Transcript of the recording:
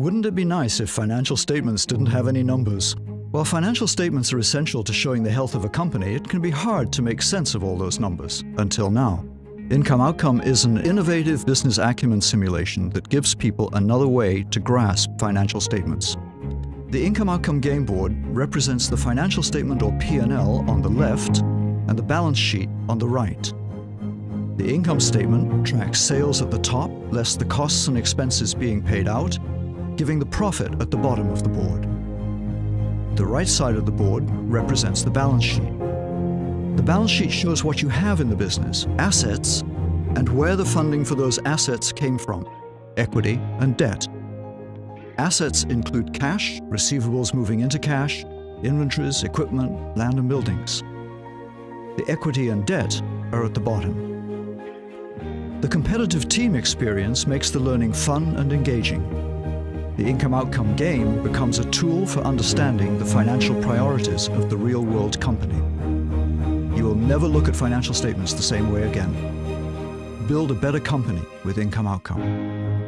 Wouldn't it be nice if financial statements didn't have any numbers? While financial statements are essential to showing the health of a company, it can be hard to make sense of all those numbers, until now. Income Outcome is an innovative business acumen simulation that gives people another way to grasp financial statements. The Income Outcome Game Board represents the financial statement or P&L on the left and the balance sheet on the right. The income statement tracks sales at the top, less the costs and expenses being paid out, giving the profit at the bottom of the board. The right side of the board represents the balance sheet. The balance sheet shows what you have in the business, assets, and where the funding for those assets came from, equity and debt. Assets include cash, receivables moving into cash, inventories, equipment, land and buildings. The equity and debt are at the bottom. The competitive team experience makes the learning fun and engaging. The income outcome game becomes a tool for understanding the financial priorities of the real world company. You will never look at financial statements the same way again. Build a better company with income outcome.